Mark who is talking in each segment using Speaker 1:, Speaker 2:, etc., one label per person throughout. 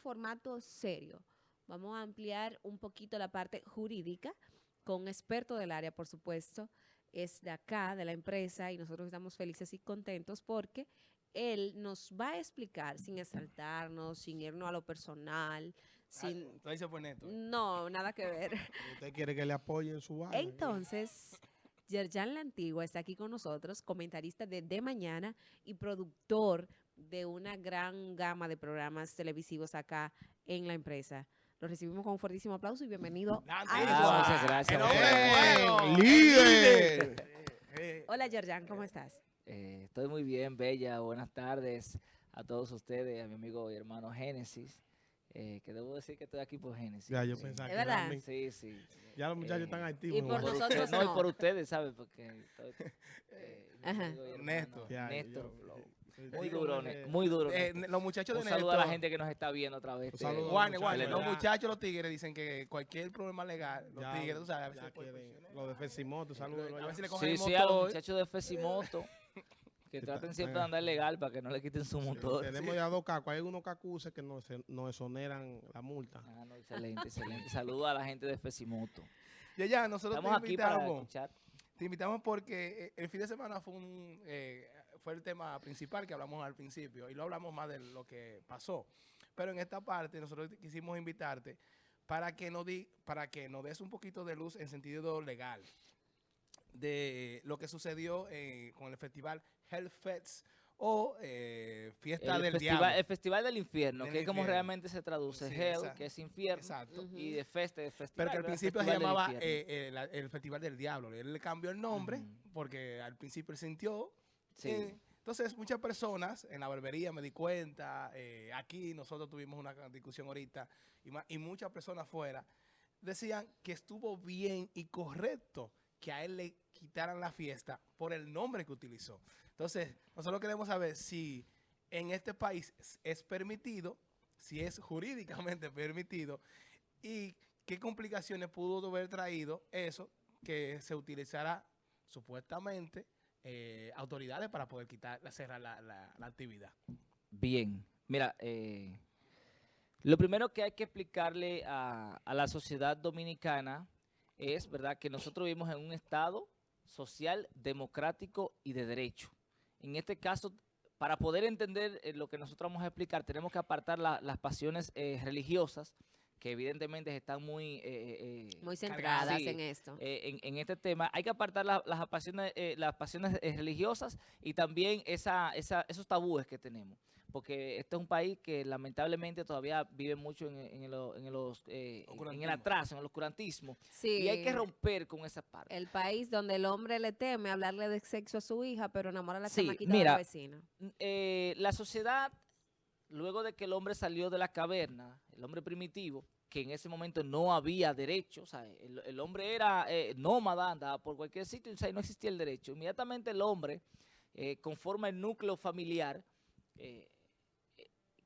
Speaker 1: formato serio. Vamos a ampliar un poquito la parte jurídica con un experto del área, por supuesto, es de acá, de la empresa, y nosotros estamos felices y contentos porque él nos va a explicar sin exaltarnos, sin irnos a lo personal, sin...
Speaker 2: Ah, por neto.
Speaker 1: No, nada que ver.
Speaker 3: Usted quiere que le apoye en su vaina.
Speaker 1: Entonces, Yerjan La Antigua está aquí con nosotros, comentarista de De Mañana y productor de una gran gama de programas televisivos acá en la empresa. Lo recibimos con un fuertísimo aplauso y bienvenido a
Speaker 4: muchas gracias.
Speaker 2: El hombre
Speaker 3: ¡Eh!
Speaker 2: bueno.
Speaker 3: ¡Líder!
Speaker 2: Eh,
Speaker 1: Hola Yerjan, ¿cómo estás?
Speaker 4: Eh, estoy muy bien, Bella. Buenas tardes a todos ustedes, a mi amigo y hermano Génesis. eh, que debo decir que estoy aquí por Génesis.
Speaker 3: Ya, yo
Speaker 4: Sí.
Speaker 3: pensaba
Speaker 1: ¿Es
Speaker 3: que era
Speaker 1: verdad?
Speaker 3: mí.
Speaker 4: Sí, sí.
Speaker 3: Ya los muchachos
Speaker 4: Eh,
Speaker 3: están activos.
Speaker 1: y por
Speaker 3: ¿no?
Speaker 4: Por
Speaker 1: nosotros
Speaker 4: usted- no,
Speaker 1: no.
Speaker 4: y por ustedes, ¿sabes? Porque estoy, eh, hermano
Speaker 2: Néstor.
Speaker 3: Ya,
Speaker 4: Néstor
Speaker 3: yo-
Speaker 4: Flow. Muy
Speaker 3: sí,
Speaker 4: duro,
Speaker 3: como
Speaker 4: Ne-
Speaker 3: que-
Speaker 4: muy duro.
Speaker 2: eh, los muchachos de
Speaker 4: Un saludo a la gente que nos está viendo a través
Speaker 3: Un
Speaker 4: de...
Speaker 3: saludo a
Speaker 2: Juan,
Speaker 3: los muchachos,
Speaker 2: los los tigres, dicen que cualquier problema legal, los
Speaker 3: Ya,
Speaker 2: tigres, tú sabes, a veces,
Speaker 3: ya
Speaker 2: puede
Speaker 3: quieren-
Speaker 2: funcionar.
Speaker 3: Lo de Fesimoto, saludos.
Speaker 2: a veces le cogen
Speaker 4: Sí,
Speaker 2: el
Speaker 4: sí, a los
Speaker 2: motor.
Speaker 4: muchachos de Fesimoto, que traten siempre de andar legal para que no le quiten su motor.
Speaker 3: Tenemos ya dos cacos. Hay unos cacuses que nos, nos exoneran la multa.
Speaker 4: Ah, no, excelente, excelente. Saludos a la gente de Fesimoto.
Speaker 2: Ya, ya, nosotros
Speaker 4: Estamos
Speaker 2: te
Speaker 4: aquí para
Speaker 2: invitamos.
Speaker 4: escuchar.
Speaker 2: Te invitamos porque eh, el fin de semana fue un eh, fue el tema principal que hablamos al principio y lo hablamos más de lo que pasó. Pero en esta parte nosotros quisimos invitarte para que nos di, para que nos des un poquito de luz en sentido legal de lo que sucedió eh, con el festival Hellfest o eh, Fiesta
Speaker 4: El
Speaker 2: del
Speaker 4: festival,
Speaker 2: Diablo.
Speaker 4: el festival del infierno,
Speaker 2: Del
Speaker 4: que es como
Speaker 2: infierno.
Speaker 4: realmente se traduce.
Speaker 2: Sí,
Speaker 4: Hell,
Speaker 2: exacto.
Speaker 4: que es infierno,
Speaker 2: Exacto.
Speaker 4: Y de feste, de festival.
Speaker 2: Pero que al principio se llamaba
Speaker 4: infierno.
Speaker 2: eh, la- el Festival del Diablo. Él le cambió el nombre
Speaker 4: Ujú.
Speaker 2: porque al principio él sintió. Eh, entonces, muchas personas en la barbería me di cuenta, eh, aquí nosotros tuvimos una discusión ahorita, y, y muchas personas fuera decían que estuvo bien y correcto que a él le quitaran la fiesta por el nombre que utilizó. Entonces, nosotros queremos saber si en este país es- permitido, si es jurídicamente permitido, y qué complicaciones pudo haber traído eso que se utilizara supuestamente eh, autoridades para poder quitar, cerrar la, la- la actividad.
Speaker 4: Bien, mira, eh, lo primero que hay que explicarle a, la sociedad dominicana es, ¿verdad?, que nosotros vivimos en un estado social, democrático y de derecho. En este caso, para poder entender eh, lo que nosotros vamos a explicar, tenemos que apartar la- las pasiones religiosas, que evidentemente están muy... eh, eh,
Speaker 1: Muy
Speaker 2: Cargada,
Speaker 1: centradas
Speaker 4: sí.
Speaker 1: en esto.
Speaker 4: eh, en, en este tema. Hay que apartar la- las pasiones, eh, las pasiones eh, religiosas y también esa, esa, esos tabúes que tenemos. Porque este es un país que lamentablemente todavía vive mucho en, en lo- en los, eh, en el atraso, en el oscurantismo.
Speaker 1: Sí.
Speaker 4: Y hay que romper con esa parte.
Speaker 1: El país donde el hombre le teme hablarle de sexo a su hija, pero enamora a la
Speaker 4: Sí,
Speaker 1: chamaquita
Speaker 4: mira,
Speaker 1: de la vecina.
Speaker 4: Eh, la sociedad, luego de que el hombre salió de la caverna, el hombre primitivo, que en ese momento no había derecho, o sea, el, hombre era eh, nómada, andaba por cualquier sitio, o no existía el derecho. Inmediatamente el hombre eh, conforma el núcleo familiar, eh,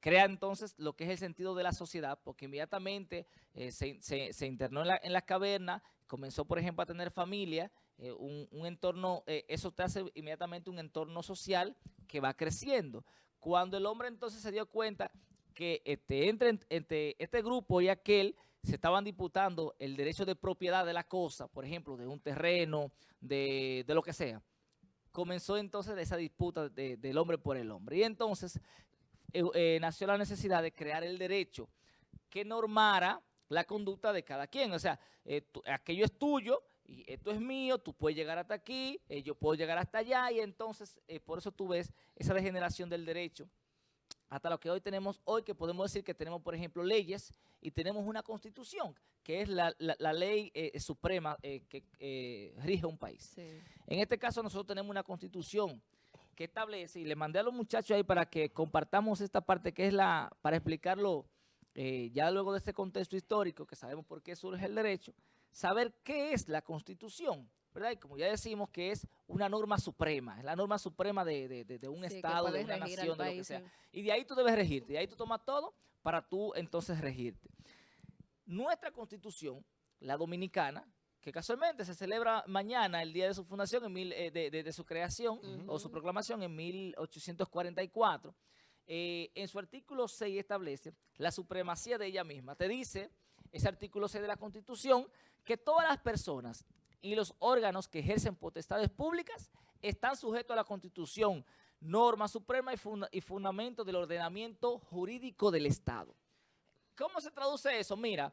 Speaker 4: crea entonces lo que es el sentido de la sociedad, porque inmediatamente eh, se, se- internó en la, en la caverna, comenzó, por ejemplo, a tener familia, un, entorno, eso te hace inmediatamente un entorno social que va creciendo. Cuando el hombre entonces se dio cuenta que este, entre, este grupo y aquel se estaban disputando el derecho de propiedad de la cosa, por ejemplo, de un terreno, de, de lo que sea, comenzó entonces esa disputa de- del hombre por el hombre. Y entonces eh, eh, nació la necesidad de crear el derecho que normara la conducta de cada quien. O sea, eh, aquello es tuyo y esto es mío, tú puedes llegar hasta aquí, yo puedo llegar hasta allá y entonces por eso tú ves esa degeneración del derecho hasta lo que hoy tenemos hoy, que podemos decir que tenemos, por ejemplo, leyes y tenemos una constitución, que es la, la- la ley eh, suprema eh, que eh, rige un país.
Speaker 1: Sí.
Speaker 4: En este caso nosotros tenemos una constitución que establece, y le mandé a los muchachos ahí para que compartamos esta parte que es la, para explicarlo eh, ya luego de este contexto histórico, que sabemos por qué surge el derecho, saber qué es la constitución, ¿verdad? Y como ya decimos que es una norma suprema, es la norma suprema de, de- de- de un
Speaker 1: Sí,
Speaker 4: estado, de una nación, de lo que sea. Y de ahí tú debes regirte, de ahí tú tomas todo para tú entonces regirte. Nuestra constitución, la dominicana, que casualmente se celebra mañana, el día de su fundación, en mil, eh, de, su creación o su proclamación en 1844, eh, en su artículo 6 establece la supremacía de ella misma. Te dice, ese artículo 6 de la Constitución, que todas las personas y los órganos que ejercen potestades públicas están sujetos a la Constitución, norma suprema y, funda- y fundamento del ordenamiento jurídico del Estado. ¿Cómo se traduce eso? Mira,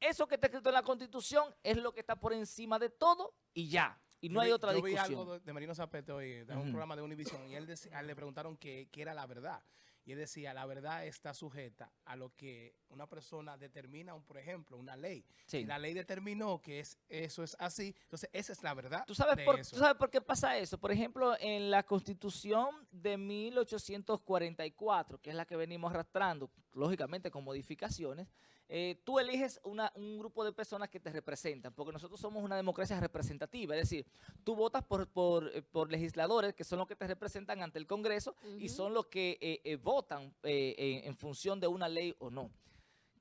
Speaker 4: eso que está escrito en la Constitución es lo que está por encima de todo y ya. Y no
Speaker 2: Yo
Speaker 4: hay
Speaker 2: vi-
Speaker 4: otra
Speaker 2: yo vi
Speaker 4: discusión.
Speaker 2: algo de, Marino Zapete hoy, de un
Speaker 4: Ujú.
Speaker 2: programa de Univision, y él a él le preguntaron qué era la verdad. Y él decía, la verdad está sujeta a lo que una persona determina, un- por ejemplo, una ley.
Speaker 4: Sí.
Speaker 2: Si la ley determinó que es, eso es así, entonces esa es la verdad
Speaker 4: ¿Tú sabes,
Speaker 2: de
Speaker 4: por,
Speaker 2: eso.
Speaker 4: ¿Tú sabes por qué pasa eso? Por ejemplo, en la Constitución de 1844, que es la que venimos arrastrando, lógicamente con modificaciones, eh, tú eliges una- un grupo de personas que te representan, porque nosotros somos una democracia representativa, es decir, tú votas por, por, eh, por legisladores que son los que te representan ante el Congreso y son los que eh, eh, votan eh, en- función de una ley o no.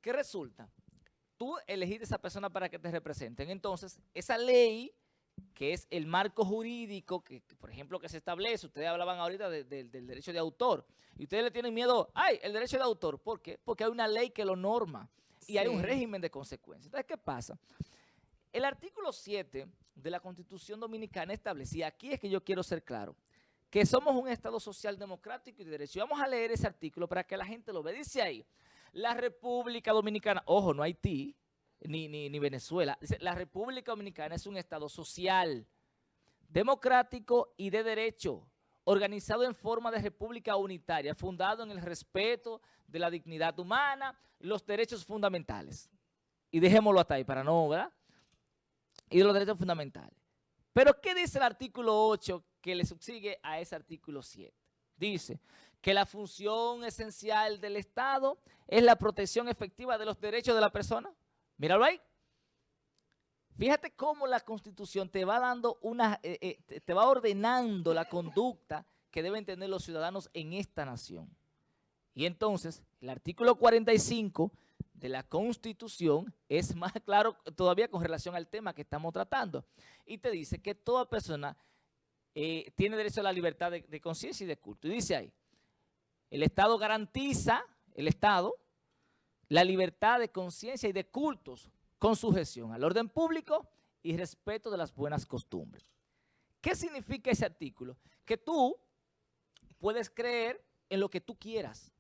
Speaker 4: ¿Qué resulta? Tú elegiste a esa persona para que te representen. Entonces, esa ley, que es el marco jurídico, que, que, por ejemplo, que se establece, ustedes hablaban ahorita de- de- del derecho de autor, y ustedes le tienen miedo, ay, el derecho de autor, ¿por qué? Porque hay una ley que lo norma y hay un régimen de consecuencias. Entonces, ¿qué pasa? El artículo 7 de la Constitución Dominicana establece, y aquí es que yo quiero ser claro, que somos un Estado social democrático y de derecho. Y vamos a leer ese artículo para que la gente lo vea. Dice ahí, la República Dominicana, ojo, no Haití, ni, ni, ni Venezuela, dice, la República Dominicana es un Estado social, democrático y de derecho, organizado en forma de república unitaria, fundado en el respeto de la dignidad humana, los derechos fundamentales. Y dejémoslo hasta ahí para no, ¿verdad? Y los derechos fundamentales. Pero ¿qué dice el artículo 8 que le subsigue a ese artículo 7? Dice que la función esencial del Estado es la protección efectiva de los derechos de la persona. Míralo ahí. Fíjate cómo la Constitución te va dando una, eh, eh, te- va ordenando la conducta que deben tener los ciudadanos en esta nación. Y entonces, el artículo 45 de la Constitución es más claro todavía con relación al tema que estamos tratando. Y te dice que toda persona eh, tiene derecho a la libertad de, de conciencia y de culto. Y dice ahí, el Estado garantiza, el Estado, la libertad de conciencia y de cultos con sujeción al orden público y respeto de las buenas costumbres. ¿Qué significa ese artículo? Que tú puedes creer en lo que tú quieras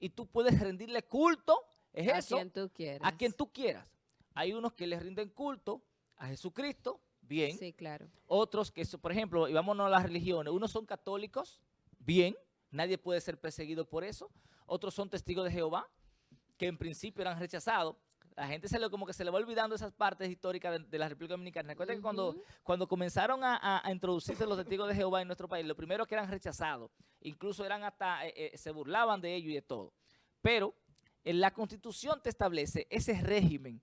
Speaker 4: y tú puedes rendirle culto, es
Speaker 1: a
Speaker 4: eso,
Speaker 1: quien tú quieras.
Speaker 4: a quien tú quieras. Hay unos que le rinden culto a Jesucristo, bien.
Speaker 1: Sí, claro.
Speaker 4: Otros que, por ejemplo, y vámonos a las religiones, unos son católicos, bien, nadie puede ser perseguido por eso. Otros son testigos de Jehová, que en principio eran rechazados. La gente se le, como que se le va olvidando esas partes históricas de, de la República Dominicana. Recuerda que cuando, cuando comenzaron a, a- a introducirse los testigos de Jehová en nuestro país, lo primero que eran rechazados, incluso eran hasta, eh, eh, se burlaban de ellos y de todo. Pero en la Constitución te establece ese régimen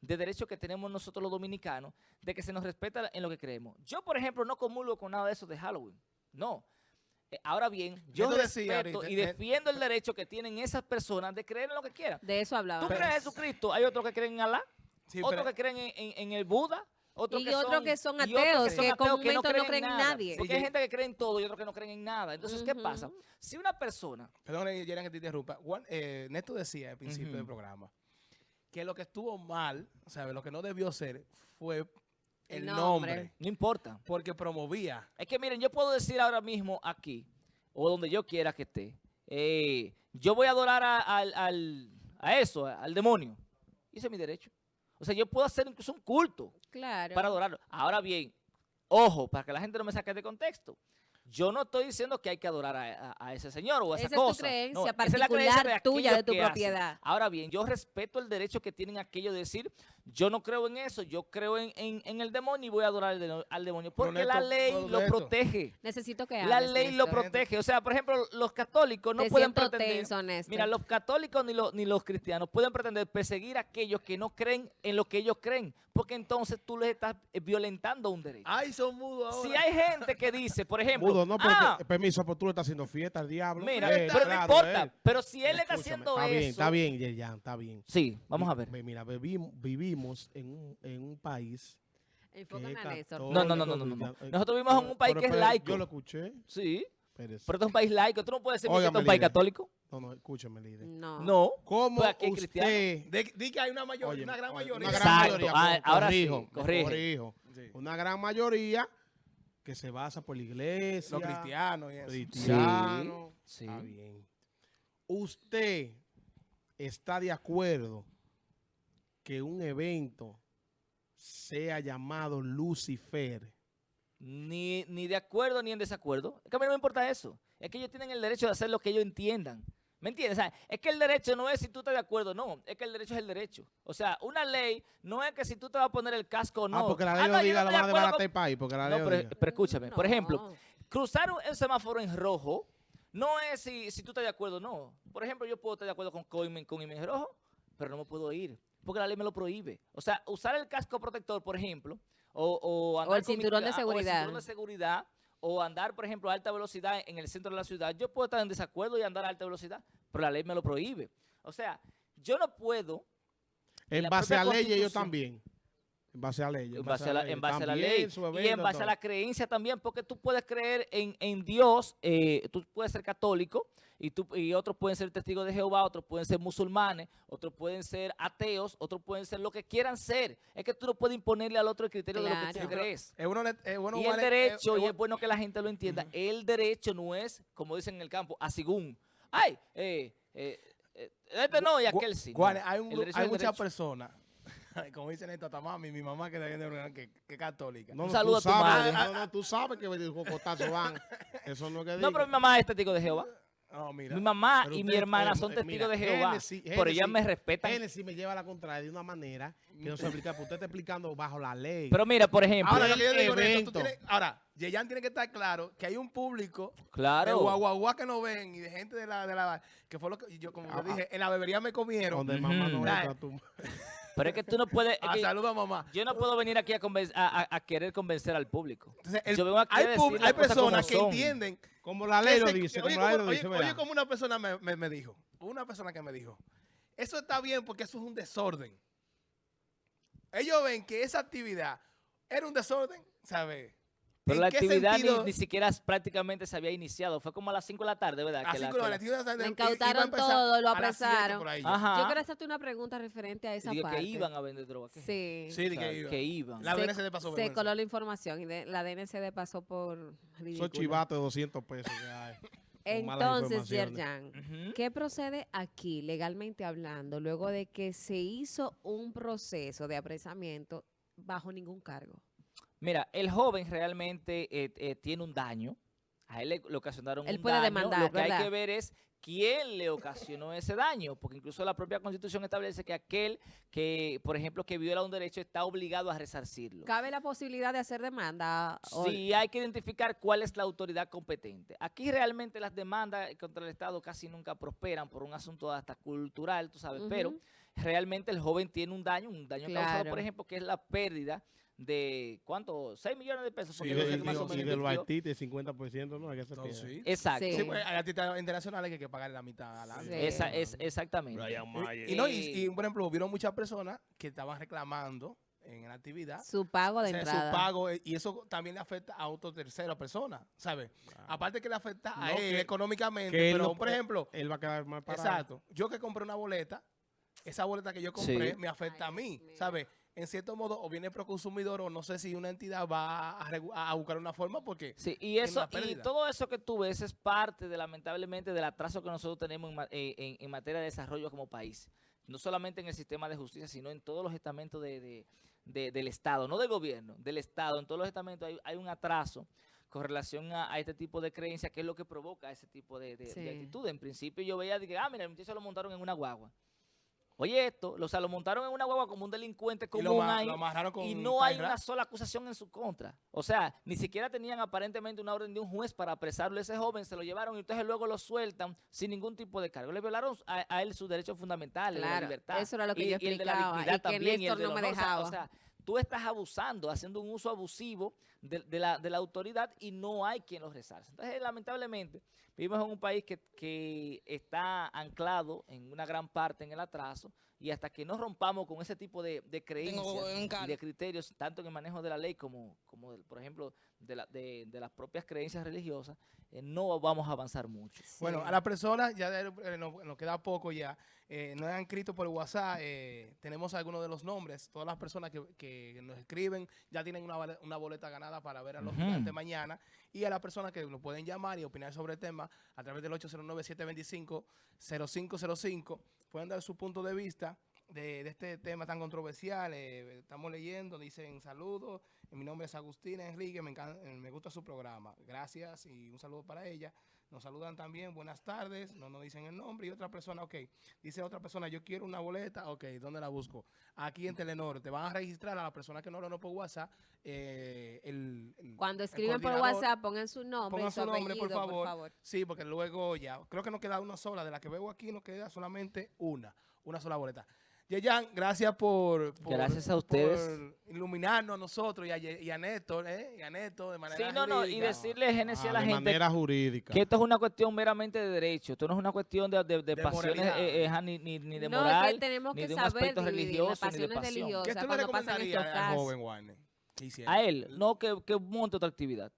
Speaker 4: de derechos que tenemos nosotros los dominicanos, de que se nos respeta en lo que creemos. Yo, por ejemplo, no comulgo con nada de eso de Halloween. No. Eh, Ahora bien, yo
Speaker 2: tú
Speaker 4: respeto
Speaker 2: ahorita,
Speaker 4: y
Speaker 2: eh,
Speaker 4: defiendo el derecho que tienen esas personas de creer en lo que quieran.
Speaker 1: De eso
Speaker 4: Tú
Speaker 1: hablábamos.
Speaker 4: crees en Jesucristo, hay otros que creen en Alá,
Speaker 2: Sí,
Speaker 4: otros
Speaker 2: pero-
Speaker 4: que creen en, en- en el Buda, otros
Speaker 1: Y
Speaker 4: que
Speaker 1: otros
Speaker 4: son,
Speaker 1: que son
Speaker 4: y otros
Speaker 1: ateos,
Speaker 4: son
Speaker 1: que
Speaker 4: ateos
Speaker 1: comúnmente no
Speaker 4: creen
Speaker 1: creen en nadie.
Speaker 4: Porque
Speaker 2: Sí,
Speaker 4: hay gente que cree en todo y otros que no creen en nada. Entonces, ¿qué pasa? Si una persona
Speaker 2: Perdón, Yeran, que te interrumpa. Juan, eh, Néstor decía al principio del programa que lo que estuvo mal, ¿sabes? Lo que no debió ser fue el nombre.
Speaker 1: nombre.
Speaker 4: no importa.
Speaker 2: porque promovía.
Speaker 4: Es que miren, yo puedo decir ahora mismo aquí, o donde yo quiera que esté, eh, yo voy a adorar a, al- al- a eso, al demonio. Y ese es mi derecho. O sea, yo puedo hacer incluso un culto
Speaker 1: Claro.
Speaker 4: para adorarlo. Ahora bien, ojo, para que la gente no me saque de contexto. Yo no estoy diciendo que hay que adorar a, a- a ese señor o a esa
Speaker 1: Esa es tu
Speaker 4: cosa.
Speaker 1: creencia
Speaker 4: No, esa es la
Speaker 1: particular
Speaker 4: creencia
Speaker 1: tuya, de tu
Speaker 4: hacen.
Speaker 1: propiedad.
Speaker 4: Ahora bien, yo respeto el derecho que tienen aquellos de decir, yo no creo en eso, yo creo en, en- en el demonio y voy a adorar al, de- al demonio. Porque la ley lo
Speaker 2: Neto,
Speaker 4: protege.
Speaker 1: Necesito que
Speaker 4: La
Speaker 1: hables,
Speaker 4: ley lo protege. O sea, por ejemplo, los católicos no
Speaker 1: Te
Speaker 4: pueden pretender...
Speaker 1: tenso.
Speaker 4: Mira, los católicos ni los, ni los cristianos pueden pretender perseguir a aquellos que no creen en lo que ellos creen, porque entonces tú les estás eh, violentando un derecho.
Speaker 2: Ay, son mudos ahora.
Speaker 4: Si hay gente que dice, por ejemplo,
Speaker 3: Mudo, no, pero
Speaker 4: ah,
Speaker 3: permiso, pero tú le estás haciendo fiesta al diablo.
Speaker 4: mira,
Speaker 3: Eh,
Speaker 4: pero no importa,
Speaker 3: eh.
Speaker 4: pero si él está haciendo
Speaker 3: está
Speaker 4: eso...
Speaker 3: bien, está bien, Yerjan, está bien.
Speaker 4: Sí, vamos a ver.
Speaker 3: Ve- Mira, vivim- vivimos en un, en un país
Speaker 1: Enfocan
Speaker 3: que
Speaker 1: a
Speaker 3: es
Speaker 1: Néstor.
Speaker 4: No, no, no, no, no, no, no. Nosotros vivimos en un país que es laico.
Speaker 3: Yo lo escuché.
Speaker 4: Sí, pero esto es un país laico. Tú no puedes decir que esto es un país católico.
Speaker 3: No, no, escúcheme, líder.
Speaker 1: No.
Speaker 4: No.
Speaker 3: ¿Cómo
Speaker 4: Pues aquí
Speaker 3: usted...
Speaker 2: De- Di que hay una mayor,
Speaker 3: Oye,
Speaker 2: una gran mayoría.
Speaker 3: Una gran
Speaker 4: Exacto.
Speaker 3: mayoría.
Speaker 4: Ah, ahora sí,
Speaker 3: corrijo, me
Speaker 4: corrige.
Speaker 3: corrijo.
Speaker 2: Sí.
Speaker 3: Una gran mayoría que se basa por la iglesia.
Speaker 2: Los cristianos y eso.
Speaker 3: cristianos.
Speaker 4: Sí.
Speaker 3: Está bien. ¿Usted está de acuerdo que un evento sea llamado Lucifer?
Speaker 4: Ni, ni de acuerdo ni en desacuerdo. Es que a mí no me importa eso. Es que ellos tienen el derecho de hacer lo que ellos entiendan. ¿Me entiendes? O sea, es que el derecho no es si tú estás de acuerdo, no. Es que el derecho es el derecho. O sea, una ley no es que si tú te vas a poner el casco o no.
Speaker 3: ah, porque la ley
Speaker 4: Ah,
Speaker 3: lo
Speaker 4: no,
Speaker 3: diga,
Speaker 4: no
Speaker 3: lo
Speaker 4: estoy
Speaker 3: van a
Speaker 4: con-
Speaker 3: el país. Porque la
Speaker 4: No,
Speaker 3: ley lo
Speaker 4: pero,
Speaker 3: diga.
Speaker 4: pero escúchame. Por ejemplo,
Speaker 1: No.
Speaker 4: cruzar un- el semáforo en rojo no es si, si tú estás de acuerdo o no. Por ejemplo, yo puedo estar de acuerdo con, con, con en rojo, pero no me puedo ir. Porque la ley me lo prohíbe. O sea, usar el casco protector, por ejemplo, o, o, andar
Speaker 1: el
Speaker 4: mi-
Speaker 1: cinturón de
Speaker 4: o el
Speaker 1: seguridad.
Speaker 4: cinturón de seguridad, o andar, por ejemplo, a alta velocidad en el centro de la ciudad. Yo puedo estar en desacuerdo y andar a alta velocidad, pero la ley me lo prohíbe. O sea, yo no puedo
Speaker 3: En
Speaker 4: la
Speaker 3: base a leyes
Speaker 4: Constitución.
Speaker 3: también. En base a leyes.
Speaker 4: en base a la, en base a la ley y en base a la creencia también, porque tú puedes creer en, en Dios, eh, tú puedes ser católico y, tú, y otros pueden ser testigos de Jehová, otros pueden ser musulmanes, otros pueden ser ateos, otros pueden ser lo que quieran ser. Es que tú no puedes imponerle al otro el criterio de lo que tú crees.
Speaker 2: Es bueno, es bueno
Speaker 4: y el
Speaker 2: vale-
Speaker 4: derecho,
Speaker 2: es-
Speaker 4: y
Speaker 2: es
Speaker 4: bueno que la gente lo entienda, el derecho no es, como dicen en el campo, a según. Ay, eh, eh, este no y aquel sí.
Speaker 2: hay, un hay muchas personas, como dicen esta tamami, mi mamá que también de una- que, que es católica.
Speaker 3: No,
Speaker 4: Un
Speaker 3: no,
Speaker 4: saludo
Speaker 3: tú
Speaker 4: a tu
Speaker 3: sabes,
Speaker 4: madre.
Speaker 3: No, no, tú sabes que los cocotazos van. Eso no es que
Speaker 4: No,
Speaker 3: diga.
Speaker 4: pero mi mamá es testigo de Jehová.
Speaker 2: No, mira.
Speaker 4: Mi mamá
Speaker 3: Pero
Speaker 4: y mi hermana son
Speaker 3: eh,
Speaker 4: testigos
Speaker 3: mira,
Speaker 4: de Jehová.
Speaker 3: Génesis-
Speaker 4: Pero ellas me respetan.
Speaker 3: Génesis me lleva a la contraria de una manera que no se aplica. Porque usted está explicando bajo la ley.
Speaker 4: Pero mira, por ejemplo.
Speaker 2: Ahora,
Speaker 3: el
Speaker 2: yo digo, tienes- ahora, Yeyan tiene que estar claro que hay un público de
Speaker 4: claro.
Speaker 2: guaguaguá que no ven y de gente de la, de la que fue lo que yo como yo
Speaker 3: Ah,
Speaker 2: dije, en la bebería me comieron.
Speaker 3: donde mamá no entra, tú.
Speaker 4: Pero es que tú no puedes. es
Speaker 2: Ah,
Speaker 4: que
Speaker 2: saludos a mamá.
Speaker 4: yo no puedo venir aquí a, conven- a- a- a querer convencer al público.
Speaker 2: Entonces, el-
Speaker 4: yo vengo aquí a
Speaker 2: hay,
Speaker 4: las
Speaker 2: hay personas que entienden.
Speaker 3: Como la ley lo dice,
Speaker 2: oye,
Speaker 3: como
Speaker 2: una persona me, me- me dijo, una persona que me dijo, eso está bien porque eso es un desorden. Ellos ven que esa actividad era un desorden, ¿sabes?
Speaker 4: Pero
Speaker 2: ¿En
Speaker 4: la actividad ni, siquiera prácticamente se había iniciado. Fue como a las 5 de la tarde, ¿verdad?
Speaker 2: Así
Speaker 4: Que la- que
Speaker 2: la
Speaker 4: la-
Speaker 2: actividad de-
Speaker 1: Lo
Speaker 2: iba a
Speaker 1: incautaron todo, lo
Speaker 2: a
Speaker 1: apresaron.
Speaker 4: Ajá.
Speaker 1: Yo quiero hacerte una pregunta referente a esa
Speaker 4: Dije
Speaker 1: parte.
Speaker 4: que iban a vender droga. ¿qué?
Speaker 1: Sí.
Speaker 2: Sí, de
Speaker 4: O sea,
Speaker 2: que iba.
Speaker 4: que iban.
Speaker 2: La
Speaker 1: Se-
Speaker 2: DNCD pasó
Speaker 1: Se
Speaker 2: vergüenza.
Speaker 1: coló la información y de- la DNCD pasó por ridículo.
Speaker 3: chivatos de 200 pesos malas
Speaker 1: Entonces. Yerjan,
Speaker 4: Ujú.
Speaker 1: ¿qué procede aquí, legalmente hablando, luego de que se hizo un proceso de apresamiento bajo ningún cargo?
Speaker 4: Mira, el joven realmente eh, eh, tiene un daño. A él le, le ocasionaron
Speaker 1: Él
Speaker 4: un
Speaker 1: puede
Speaker 4: daño.
Speaker 1: demandar,
Speaker 4: Lo que hay que ver es quién le ocasionó ese daño, porque incluso la propia Constitución establece que aquel que, por ejemplo, que viola un derecho está obligado a resarcirlo.
Speaker 1: ¿Cabe la posibilidad de hacer demanda?
Speaker 4: Sí, hay que identificar cuál es la autoridad competente. Aquí realmente las demandas contra el Estado casi nunca prosperan por un asunto hasta cultural, tú sabes, pero realmente el joven tiene un daño, un daño causado, por ejemplo, que es la pérdida de, ¿cuánto? 6 millones de pesos.
Speaker 2: Sí,
Speaker 4: yo más o
Speaker 3: de- y
Speaker 4: menos
Speaker 3: de los artistas, 50%, ¿no? Es que
Speaker 2: No, sí.
Speaker 4: Exacto.
Speaker 1: Sí.
Speaker 2: Sí, pues, hay artistas internacionales que hay que pagar la mitad al año.
Speaker 1: Sí.
Speaker 4: Esa es exactamente.
Speaker 2: Y, y no, y, y, por ejemplo, hubieron muchas personas que estaban reclamando en la actividad
Speaker 1: Su pago de
Speaker 2: o sea,
Speaker 1: entrada.
Speaker 2: su pago, eh, y eso también le afecta a otra tercera persona, ¿sabes? Aparte que le afecta a
Speaker 3: No,
Speaker 2: él
Speaker 3: que-
Speaker 2: económicamente,
Speaker 3: que él
Speaker 2: pero
Speaker 3: no-
Speaker 2: por ejemplo,
Speaker 3: Él va a quedar mal parado.
Speaker 2: exacto, yo que compré una boleta, esa boleta que yo compré
Speaker 4: Sí.
Speaker 2: me afecta
Speaker 1: Ay,
Speaker 2: a mí. ¿sabes? En cierto modo, o viene pro consumidor o no sé si una entidad va a, buscar una forma porque
Speaker 4: Sí, y eso y todo eso que tú ves es parte de lamentablemente del atraso que nosotros tenemos en, eh, en- en materia de desarrollo como país. No solamente en el sistema de justicia, sino en todos los estamentos de, de- de- del Estado, no del gobierno, del Estado. En todos los estamentos hay, hay un atraso con relación a, a este tipo de creencias, que es lo que provoca ese tipo de, de, de
Speaker 1: Sí.
Speaker 4: actitud. En principio yo veía que, ah, mira, el muchacho lo montaron en una guagua. Oye esto, o sea, lo montaron en una guagua como un delincuente
Speaker 2: y
Speaker 4: común
Speaker 2: lo, ma-
Speaker 4: ahí
Speaker 2: lo amarraron con
Speaker 4: y no hay una sola acusación en su contra. O sea, ni siquiera tenían aparentemente una orden de un juez para apresarlo a ese joven, se lo llevaron y entonces luego lo sueltan sin ningún tipo de cargo. Le violaron a, a él sus derechos fundamentales, la
Speaker 1: Claro,
Speaker 4: libertad.
Speaker 1: eso era lo que
Speaker 4: y,
Speaker 1: yo
Speaker 4: y el de la
Speaker 1: y
Speaker 4: dignidad
Speaker 1: que
Speaker 4: también, y el del
Speaker 1: no me
Speaker 4: honor. O sea,
Speaker 1: dejaba.
Speaker 4: O sea, tú estás abusando, haciendo un uso abusivo de, la, autoridad y no hay quien los resarce. Entonces, lamentablemente, Vivimos en un país que, que está anclado en una gran parte en el atraso y hasta que no rompamos con ese tipo de, de creencias y de criterios, tanto en el manejo de la ley como, como del- por ejemplo, de, la- de- de las propias creencias religiosas, eh, no vamos a avanzar mucho.
Speaker 2: Bueno, a las personas, ya de- eh, nos, nos queda poco ya, eh, nos han escrito por WhatsApp, eh, tenemos algunos de los nombres, todas las personas que, que nos escriben ya tienen una, una boleta ganada para ver a los gigantes mañana, y a las personas que nos pueden llamar y opinar sobre el tema a través del 809-725-0505, pueden dar su punto de vista de, de este tema tan controversial. eh, estamos leyendo, dicen saludos, eh, mi nombre es Agustina Enrique, me, encan- eh, me gusta su programa, gracias y un saludo para ella. Nos saludan también, buenas tardes, no nos dicen el nombre. Y otra persona, ok, dice otra persona, yo quiero una boleta, ok, ¿dónde la busco? Aquí en Telenor, te van a registrar a la persona que no lo por WhatsApp. eh, el, el-
Speaker 1: Cuando
Speaker 2: el
Speaker 1: escriben por. WhatsApp, pongan su nombre
Speaker 2: Pongan
Speaker 1: su,
Speaker 2: nombre, por
Speaker 1: apellido,
Speaker 2: favor. Sí, porque luego ya, creo que nos queda una sola, de la que veo aquí nos queda solamente una, una sola boleta. Yeyan, gracias por, por-
Speaker 4: Gracias a ustedes.
Speaker 2: por iluminarnos a nosotros y a, y a Néstor, ¿eh? Y a Néstor de manera
Speaker 4: Sí, no, no, y
Speaker 2: jurídica.
Speaker 4: decirle, Genesis, a
Speaker 3: Ah,
Speaker 4: la
Speaker 3: de
Speaker 4: gente
Speaker 3: manera jurídica.
Speaker 4: que esto es una cuestión meramente de derecho, esto no es una cuestión de, de- de
Speaker 2: De
Speaker 4: pasiones, eh, eh, ni, ni, ni de
Speaker 1: no,
Speaker 4: moral,
Speaker 1: es que tenemos
Speaker 4: ni
Speaker 1: que
Speaker 4: de un
Speaker 1: saber
Speaker 4: aspecto religioso, ni de pasión.
Speaker 2: ¿Qué tú le recomendarías al joven Warner?
Speaker 4: A él, no que, que monte otra actividad.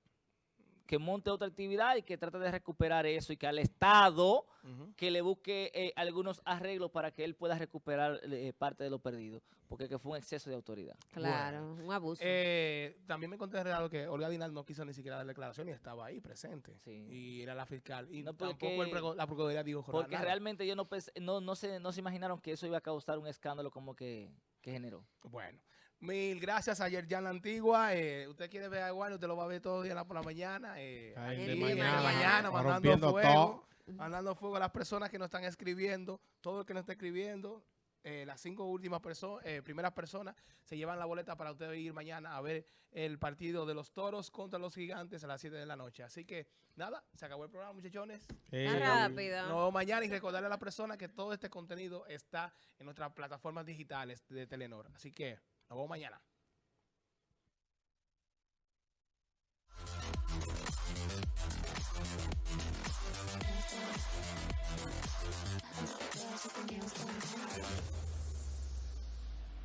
Speaker 4: Que monte otra actividad y que trate de recuperar eso y que al Estado
Speaker 2: Ujú.
Speaker 4: Que le busque eh, algunos arreglos para que él pueda recuperar eh, parte de lo perdido, porque que fue un exceso de autoridad.
Speaker 1: Claro, un abuso.
Speaker 2: Eh, también me encontré raro que Olga Dinal no quiso ni siquiera dar declaración y estaba ahí presente.
Speaker 4: Sí.
Speaker 2: Y era la fiscal. Y
Speaker 4: No,
Speaker 2: tampoco el la procuraduría dijo
Speaker 4: Porque
Speaker 2: nada.
Speaker 4: realmente ellos no, pens- no, no, se, no se imaginaron que eso iba a causar un escándalo como que, que generó.
Speaker 2: Bueno, mil gracias a Yerjan La Antigua. Eh, usted quiere ver a Warner, usted lo va a ver todo el día por la mañana. Eh,
Speaker 3: Ay,
Speaker 2: aquí
Speaker 1: de
Speaker 2: en
Speaker 1: mañana,
Speaker 2: la mañana, mandando
Speaker 3: rompiendo
Speaker 2: fuego.
Speaker 3: todo.
Speaker 2: Mandando fuego a las personas que nos están escribiendo. Todo el que nos está escribiendo. eh, las cinco últimas personas, primeras personas, se llevan la boleta para usted ir mañana a ver el partido de los toros contra los gigantes a las 7 de la noche. Así que, nada, se acabó el programa, muchachones.
Speaker 3: Eh,
Speaker 1: rápido.
Speaker 2: Nos vemos mañana y recordarle a las personas que todo este contenido está en nuestras plataformas digitales de Telenor. Así que nos vemos mañana. something else.